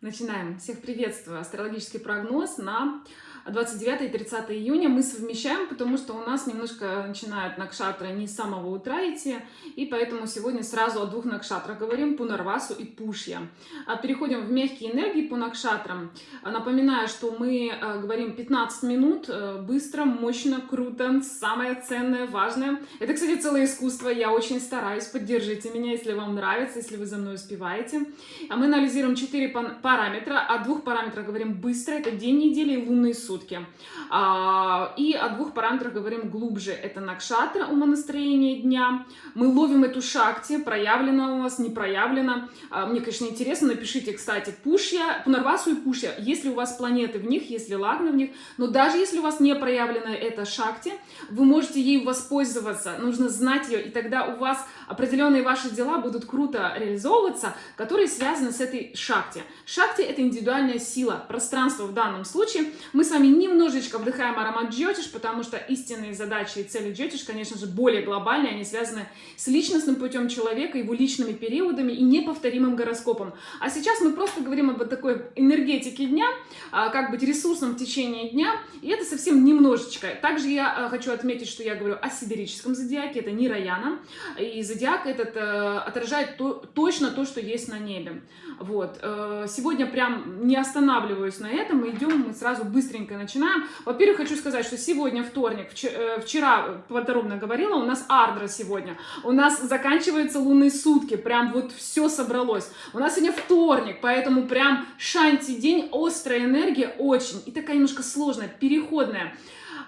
Начинаем. Всех приветствую. Астрологический прогноз на 29 и 30 июня мы совмещаем, потому что у нас немножко начинают накшатры не с самого утра идти, и поэтому сегодня сразу о двух накшатрах говорим, Пунарвасу и Пушья. А переходим в мягкие энергии по накшатрам. Напоминаю, что мы э, говорим 15 минут, э, быстро, мощно, круто, самое ценное, важное. Это, кстати, целое искусство, я очень стараюсь, поддержите меня, если вам нравится, если вы за мной успеваете. А мы анализируем 4 параметра, о двух параметрах говорим быстро, это день недели и лунные сутки сутки. А, и о двух параметрах говорим глубже. Это накшатра, умонастроение дня. Мы ловим эту шакти, проявлено у вас, не проявлено. А, мне, конечно, интересно, напишите, кстати, пушья, пунарвасу и пушья, если у вас планеты в них, если лагны в них, но даже если у вас не проявлена эта шакти, вы можете ей воспользоваться, нужно знать ее, и тогда у вас определенные ваши дела будут круто реализовываться, которые связаны с этой шакти. Шакти — это индивидуальная сила, пространство в данном случае. Мы с вами немножечко вдыхаем аромат джотиш, потому что истинные задачи и цели джотиш, конечно же, более глобальные, они связаны с личностным путем человека, его личными периодами и неповторимым гороскопом. А сейчас мы просто говорим об вот такой энергетике дня, а, как быть ресурсом в течение дня, и это совсем немножечко. Также я а, хочу отметить, что я говорю о сидерическом зодиаке, это не Раяна, и зодиак этот э, отражает то, точно то, что есть на небе. Вот. Э, сегодня прям не останавливаюсь на этом, мы идем, мы сразу быстренько начинаем. Во-первых, хочу сказать, что сегодня вторник, э, вчера подробно говорила, у нас ардра сегодня, у нас заканчиваются лунные сутки, прям вот все собралось. У нас сегодня вторник, поэтому прям шанти день, острая энергия очень, и такая немножко сложная, переходная.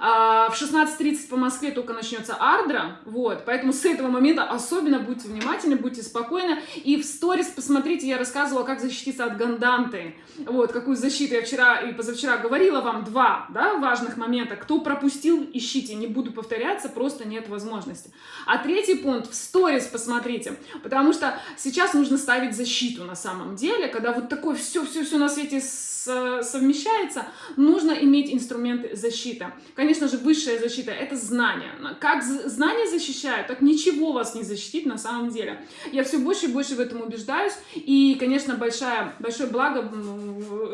А, в 16.30 по Москве только начнется Ардра, вот, поэтому с этого момента особенно будьте внимательны, будьте спокойны. И в сторис посмотрите, я рассказывала, как защититься от ганданты, вот, какую защиту я вчера и позавчера говорила вам, два, да, важных момента. Кто пропустил, ищите, не буду повторяться, просто нет возможности. А третий пункт, в сторис посмотрите, потому что сейчас нужно ставить защиту на самом деле, когда вот такое все-все-все на свете совмещается, нужно иметь инструменты защиты. Конечно же, высшая защита — это знания. Как знания защищают, так ничего вас не защитит на самом деле. Я все больше и больше в этом убеждаюсь. И, конечно, большая, большое благо,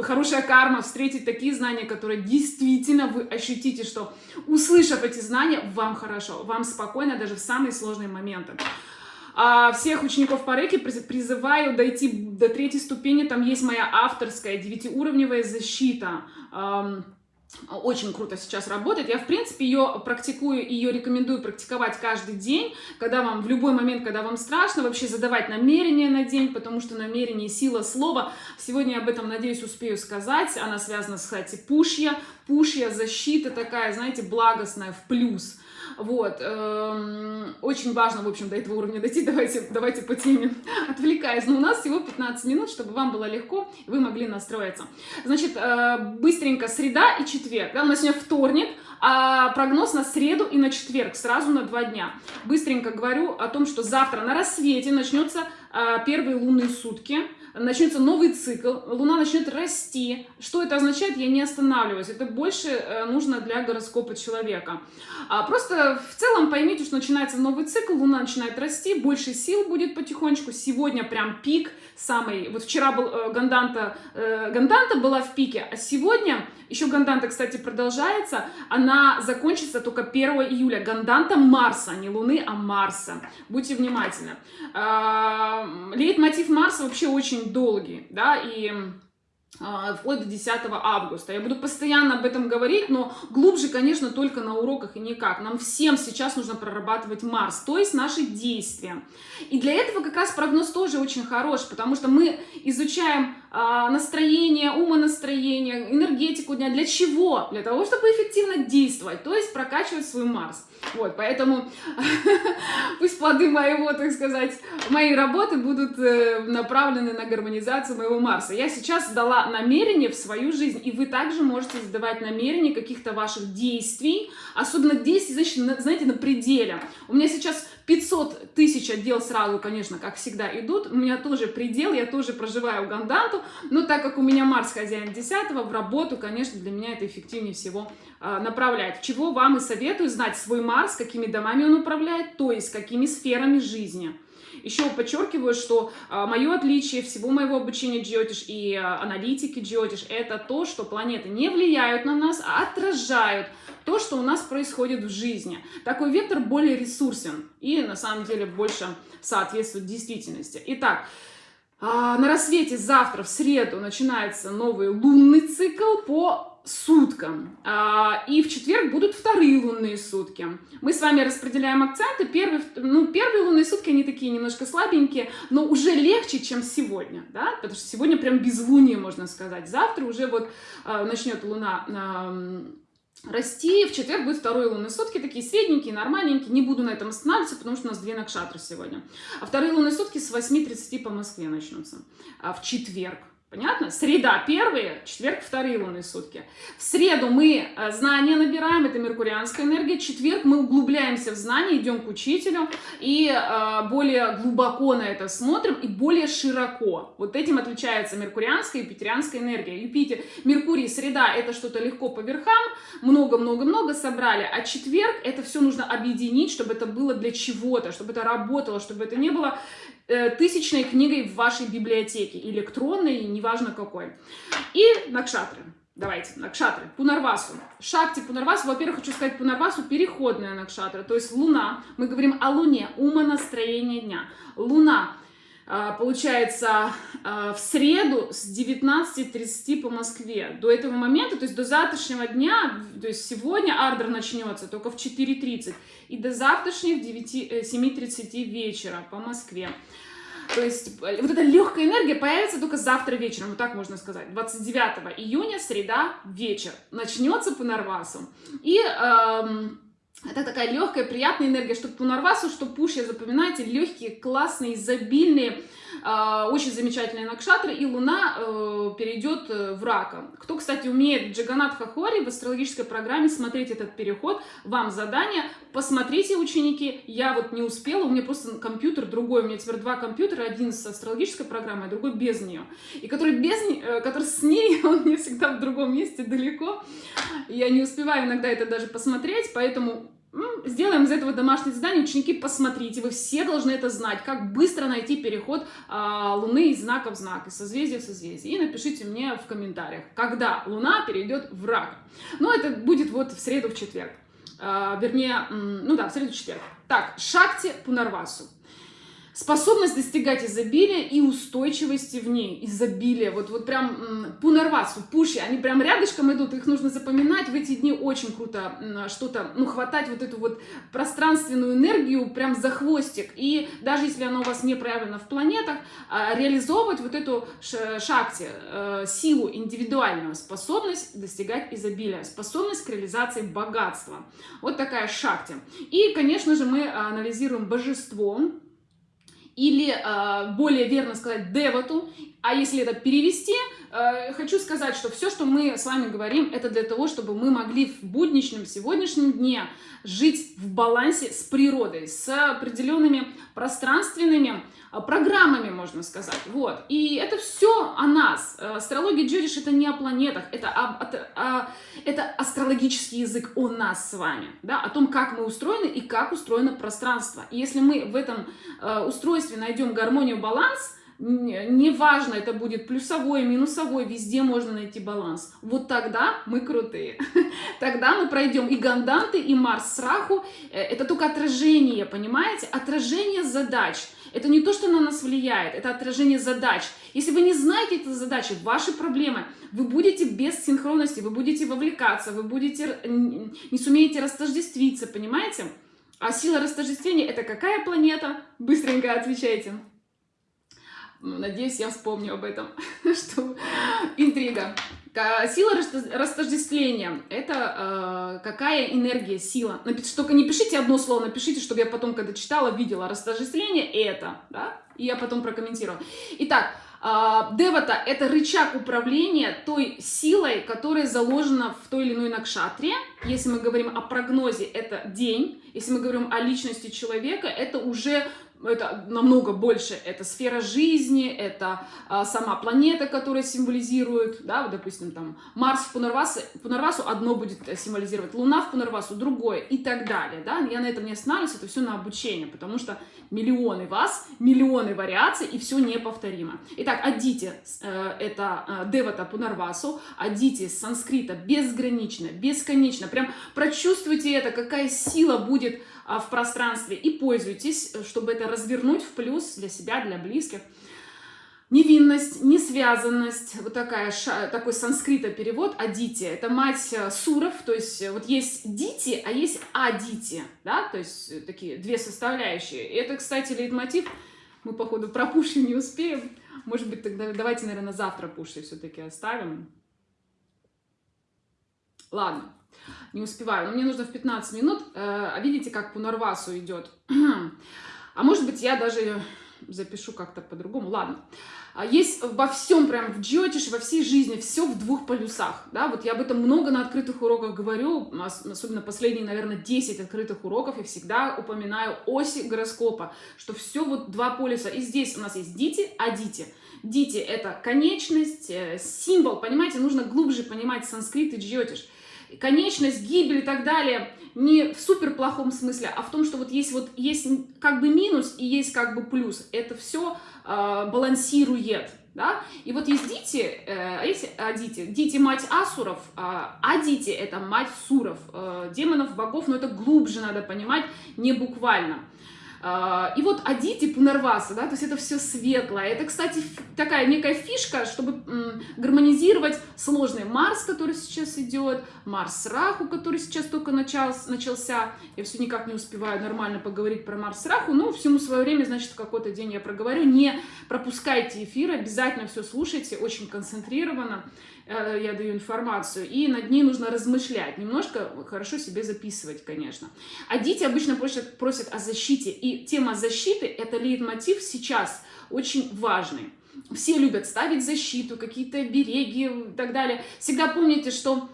хорошая карма встретить такие знания, которые действительно вы ощутите, что, услышав эти знания, вам хорошо, вам спокойно даже в самые сложные моменты. А всех учеников по рэке призываю дойти до третьей ступени. Там есть моя авторская девятиуровневая защита. Очень круто сейчас работает. Я, в принципе, ее практикую, ее рекомендую практиковать каждый день, когда вам, в любой момент, когда вам страшно, вообще задавать намерение на день, потому что намерение — сила слова. Сегодня я об этом, надеюсь, успею сказать. Она связана, кстати, пушья. Пушья — защита такая, знаете, благостная, в плюс. Вот. Эм, очень важно, в общем, до этого уровня дойти. Давайте, давайте по теме отвлекаясь. Но у нас всего 15 минут, чтобы вам было легко, вы могли настроиться. Значит, э, быстренько среда и четверг. Да, у нас сегодня вторник, а прогноз на среду и на четверг, сразу на два дня. Быстренько говорю о том, что завтра на рассвете начнется э, первые лунные сутки начнется новый цикл, Луна начнет расти. Что это означает, я не останавливаюсь. Это больше э, нужно для гороскопа человека. А просто в целом поймите, что начинается новый цикл, Луна начинает расти, больше сил будет потихонечку. Сегодня прям пик самый. Вот вчера был э, Ганданта, э, Ганданта была в пике, а сегодня еще Ганданта, кстати, продолжается. Она закончится только 1 июля. Ганданта Марса, не Луны, а Марса. Будьте внимательны. А, лейтмотив Марса вообще очень долгий, да, и а, вплоть до 10 августа. Я буду постоянно об этом говорить, но глубже, конечно, только на уроках и никак. Нам всем сейчас нужно прорабатывать Марс, то есть наши действия. И для этого как раз прогноз тоже очень хорош, потому что мы изучаем а, настроение, умонастроение, энергетику дня. Для чего? Для того, чтобы эффективно действовать, то есть прокачивать свой Марс. Вот, поэтому пусть плоды моего, так сказать, моей работы будут э, направлены на гармонизацию моего Марса. Я сейчас дала намерение в свою жизнь, и вы также можете задавать намерения каких-то ваших действий, особенно действий, значит, знаете, на пределе. У меня сейчас 500 тысяч отдел сразу, конечно, как всегда, идут. У меня тоже предел, я тоже проживаю Ганданту, но так как у меня Марс хозяин 10 в работу, конечно, для меня это эффективнее всего э, направляет. Чего вам и советую знать свой Марс, какими домами он управляет, то есть какими сферами жизни. Еще подчеркиваю, что а, мое отличие всего моего обучения Джиотиш и а, аналитики Джиотиш это то, что планеты не влияют на нас, а отражают то, что у нас происходит в жизни. Такой вектор более ресурсен и на самом деле больше соответствует действительности. Итак, а, на рассвете завтра, в среду, начинается новый лунный цикл по суткам. А, и в четверг будут вторые лунные сутки. Мы с вами распределяем акценты. Первые, ну, первые лунные сутки, они такие немножко слабенькие, но уже легче, чем сегодня, да, потому что сегодня прям безлуние, можно сказать. Завтра уже вот а, начнет луна расти. В четверг будет второй лунные сутки, такие средненькие, нормальненькие. Не буду на этом останавливаться, потому что у нас две накшатры сегодня. А вторые лунные сутки с 8.30 по Москве начнутся. А в четверг. Понятно? Среда первые, четверг вторые лунные сутки. В среду мы э, знания набираем, это меркурианская энергия. Четверг мы углубляемся в знания, идем к учителю и э, более глубоко на это смотрим и более широко. Вот этим отличается меркурианская и юпитерианская энергия. Юпитер, Меркурий, среда это что-то легко по верхам, много-много-много собрали, а четверг это все нужно объединить, чтобы это было для чего-то, чтобы это работало, чтобы это не было тысячной книгой в вашей библиотеке, электронной, неважно какой. И накшатры. Давайте, накшатры. Пунарвасу. Шакти Пунарвасу. Во-первых, хочу сказать, Пунарвасу переходная накшатра. То есть луна. Мы говорим о луне, умонастроение дня. Луна получается, а, в среду с 19.30 по Москве. До этого момента, то есть до завтрашнего дня, то есть сегодня ардер начнется только в 4.30, и до завтрашних 7.30 э, вечера по Москве. То есть э, вот эта легкая энергия появится только завтра вечером, вот так можно сказать. 29 июня, среда, вечер. Начнется по Нарвасу. И... Эм, это такая легкая, приятная энергия, что по Нарвасу, что Пушья, запоминайте, легкие, классные, изобильные, очень замечательные накшатры, и Луна э, перейдет э, в Рака. Кто, кстати, умеет Джаганат Хахори в астрологической программе смотреть этот переход, вам задание, посмотрите, ученики, я вот не успела, у меня просто компьютер другой, у меня теперь два компьютера, один с астрологической программой, а другой без нее, и который, без, э, который с ней, он мне всегда в другом месте далеко, я не успеваю иногда это даже посмотреть, поэтому Сделаем из этого домашнее задание. Ученики, посмотрите, вы все должны это знать, как быстро найти переход а, Луны из знака в знак, из созвездия в созвездие. И напишите мне в комментариях, когда Луна перейдет в рак. Ну, это будет вот в среду, в четверг. А, вернее, ну да, в среду, в четверг. Так, Шакти Пунарвасу способность достигать изобилия и устойчивости в ней. Изобилие. Вот, вот прям пунарвасу, пуши, они прям рядышком идут, их нужно запоминать. В эти дни очень круто что-то, ну, хватать вот эту вот пространственную энергию прям за хвостик. И даже если она у вас не проявлена в планетах, а, реализовывать вот эту шакти, э, силу индивидуальную, способность достигать изобилия, способность к реализации богатства. Вот такая шакти. И, конечно же, мы анализируем божество, или э, более верно сказать девату, а если это перевести, э, хочу сказать, что все, что мы с вами говорим, это для того, чтобы мы могли в будничном сегодняшнем дне жить в балансе с природой, с определенными пространственными а, программами, можно сказать. Вот. И это все о нас. Э, астрология Джориш это не о планетах, это, о, это, о, это астрологический язык о нас с вами, да, о том, как мы устроены и как устроено пространство. И если мы в этом э, устройстве найдем гармонию, баланс, неважно, это будет плюсовой, минусовой, везде можно найти баланс. Вот тогда мы крутые. Тогда мы пройдем и Ганданты, и Марс с Раху. Э, это только отражение, понимаете? Отражение задач. Это не то, что на нас влияет, это отражение задач. Если вы не знаете эти задачи, ваши проблемы, вы будете без синхронности, вы будете вовлекаться, вы будете не сумеете растождествиться, понимаете? А сила растождествления это какая планета? Быстренько отвечайте. Ну, надеюсь, я вспомню об этом, что интрига. Сила растождествления – это э, какая энергия, сила. Только не пишите одно слово, напишите, чтобы я потом, когда читала, видела. Растождествление – это, да? И я потом прокомментирую. Итак, а, Девата – это рычаг управления той силой, которая заложена в той или иной накшатре. Если мы говорим о прогнозе, это день. Если мы говорим о личности человека, это уже это намного больше, это сфера жизни, это а, сама планета, которая символизирует, да, вот, допустим, там, Марс в Пунарвасу, Пунарвасу одно будет символизировать, Луна в Пунарвасу другое и так далее, да, я на этом не останавливаюсь, это все на обучение, потому что миллионы вас, миллионы вариаций, и все неповторимо. Итак, Адити э, — это э, Девата Пунарвасу, Адити с санскрита безгранично, бесконечно, прям прочувствуйте это, какая сила будет а, в пространстве, и пользуйтесь, чтобы это развернуть в плюс для себя, для близких. Невинность, несвязанность, вот такая, такой санскрита перевод, адити, это мать э, суров, то есть э, вот есть дити, а есть адити, да, то есть э, такие две составляющие. И это, кстати, лейтмотив, мы, походу, про пуши не успеем, может быть, тогда давайте, наверное, завтра пуши все-таки оставим. Ладно, не успеваю, но мне нужно в 15 минут, а видите, как по Норвасу идет. А может быть, я даже запишу как-то по-другому. Ладно. А есть во всем, прям в джиотише, во всей жизни, все в двух полюсах. Да? Вот я об этом много на открытых уроках говорю, особенно последние, наверное, 10 открытых уроков, я всегда упоминаю оси гороскопа, что все вот два полюса. И здесь у нас есть дити, а дити. Дити — это конечность, э, символ, понимаете, нужно глубже понимать санскрит и джиотиш конечность, гибель и так далее, не в супер плохом смысле, а в том, что вот есть вот есть как бы минус и есть как бы плюс. Это все э, а, балансирует. Да? И вот есть Дити, э, а есть Адити. Дити – мать Асуров, а Адити – это мать Суров, э, демонов, богов, но это глубже надо понимать, не буквально. А, и вот Адити Пунарваса, да, то есть это все светлое. Это, кстати, такая некая фишка, чтобы гармонизировать сложный Марс, который сейчас идет, Марс Раху, который сейчас только начался. Я все никак не успеваю нормально поговорить про Марс Раху, но всему свое время, значит, какой-то день я проговорю. Не пропускайте эфир, обязательно все слушайте, очень концентрированно. Э, я даю информацию, и над ней нужно размышлять, немножко хорошо себе записывать, конечно. А дети обычно просят, просят о защите, и тема защиты – это лейтмотив сейчас очень важный. Все любят ставить защиту, какие-то береги и так далее. Всегда помните, что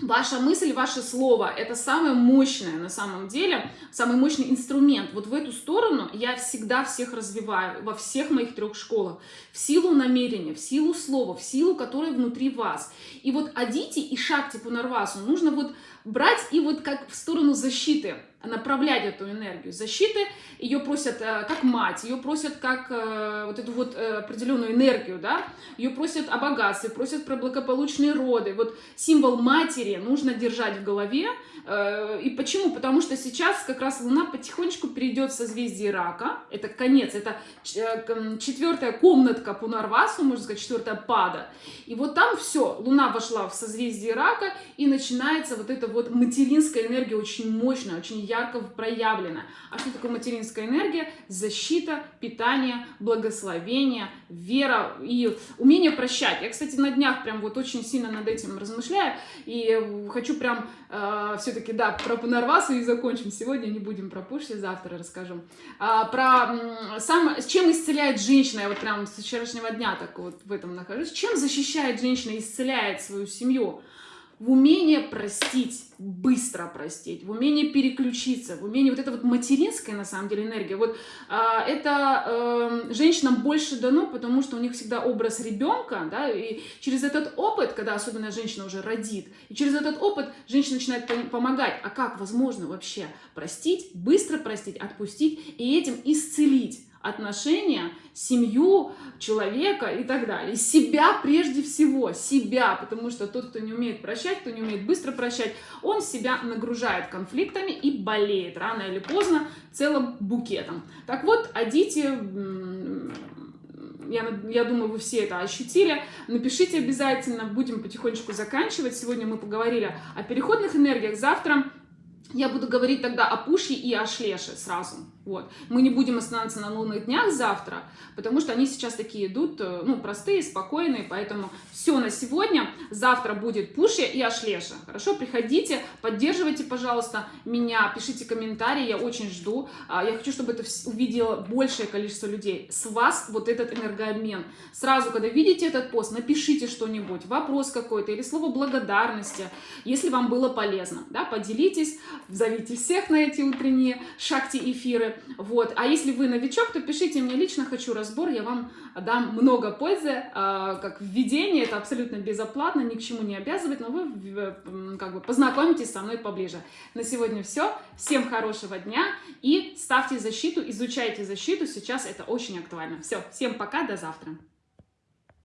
Ваша мысль, ваше слово – это самое мощное на самом деле, самый мощный инструмент. Вот в эту сторону я всегда всех развиваю, во всех моих трех школах. В силу намерения, в силу слова, в силу, которое внутри вас. И вот Адити и Шакти Пунарвасу нужно вот брать и вот как в сторону защиты – направлять эту энергию защиты. Ее просят э, как мать, ее просят как э, вот эту вот э, определенную энергию, да, ее просят о богатстве, просят про благополучные роды. Вот символ матери нужно держать в голове. И почему? Потому что сейчас как раз Луна потихонечку перейдет в созвездие Рака. Это конец, это четвертая комнатка Пунарвасу, можно сказать, четвертая пада. И вот там все, Луна вошла в созвездие Рака, и начинается вот эта вот материнская энергия очень мощная, очень ярко проявлена. А что такое материнская энергия? Защита, питание, благословение, вера и умение прощать. Я, кстати, на днях прям вот очень сильно над этим размышляю и хочу прям э, все-таки, да, про Пунарвасу и закончим сегодня, не будем про Пуши, завтра расскажу. А, про сам, чем исцеляет женщина, я вот прям с вчерашнего дня так вот в этом нахожусь, чем защищает женщина, исцеляет свою семью? В умение простить, быстро простить, в умение переключиться, в умение вот это вот материнская на самом деле энергия. Вот а, это э, женщинам больше дано, потому что у них всегда образ ребенка, да, и через этот опыт, когда особенно женщина уже родит, и через этот опыт женщина начинает помогать. А как возможно вообще простить, быстро простить, отпустить и этим исцелить? Отношения, семью человека и так далее. Себя прежде всего, себя, потому что тот, кто не умеет прощать, кто не умеет быстро прощать, он себя нагружает конфликтами и болеет рано или поздно целым букетом. Так вот, одите я, я думаю, вы все это ощутили. Напишите обязательно, будем потихонечку заканчивать. Сегодня мы поговорили о переходных энергиях. Завтра я буду говорить тогда о Пуше и о Шлеше сразу. Вот. Мы не будем останавливаться на лунных днях завтра, потому что они сейчас такие идут, э, ну, простые, спокойные, поэтому все на сегодня. Завтра будет Пушья и Ашлеша. Хорошо, приходите, поддерживайте, пожалуйста, меня, пишите комментарии, я очень жду. А, я хочу, чтобы это увидело большее количество людей. С вас вот этот энергообмен. Сразу, когда видите этот пост, напишите что-нибудь, вопрос какой-то или слово благодарности, если вам было полезно. Да, поделитесь, зовите всех на эти утренние шахти эфиры. например. Вот. А если вы новичок, то пишите мне лично, хочу разбор, я вам дам много пользы, а, как введение, это абсолютно безоплатно, ни к чему не обязывает, но вы как бы познакомитесь со мной поближе. На сегодня все. Всем хорошего дня и ставьте защиту, изучайте защиту, сейчас это очень актуально. Все, всем пока, до завтра.